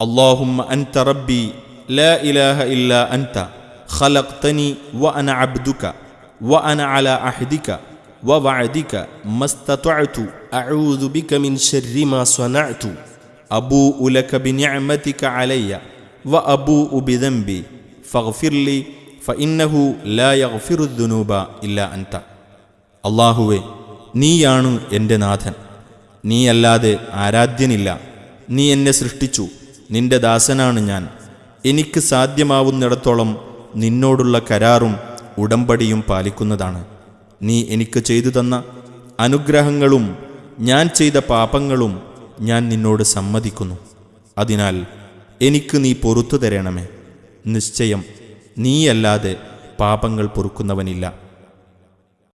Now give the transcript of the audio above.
اللهم انت ربي لا اله الا انت خلقتني وانا عبدك وانا على عهدك ووعدك ما استطعت اعوذ بك من شر ما صنعت ابوء لك بنعمتك علي وابوء بذنبي فاغفر لي فانه لا يغفر الذنوب الا انت അള്ളാഹുവെ നീയാണ് എൻ്റെ നാഥൻ നീയല്ലാതെ ആരാധ്യനില്ല നീ എന്നെ സൃഷ്ടിച്ചു നിന്റെ ദാസനാണ് ഞാൻ. എനിക്ക് സാധ്യമാവുന്നിടത്തോളം നിന്നോടുള്ള കരാറും ഉടമ്പടിയും പാലിക്കുന്നതാണ്. നീ എനിക്ക് ചെയ്തു തന്ന അനുഗ്രഹങ്ങളും ഞാൻ ചെയ്ത പാപങ്ങളും ഞാൻ നിന്നോട് സമ്മതിക്കുന്നു. അതിനാൽ എനിക്ക് നീ പൊറത്തു തരണമേ. നിശ്ചയം നീയല്ലാതെ പാപങ്ങൾ പൊറുക്കുന്നവനില്ല.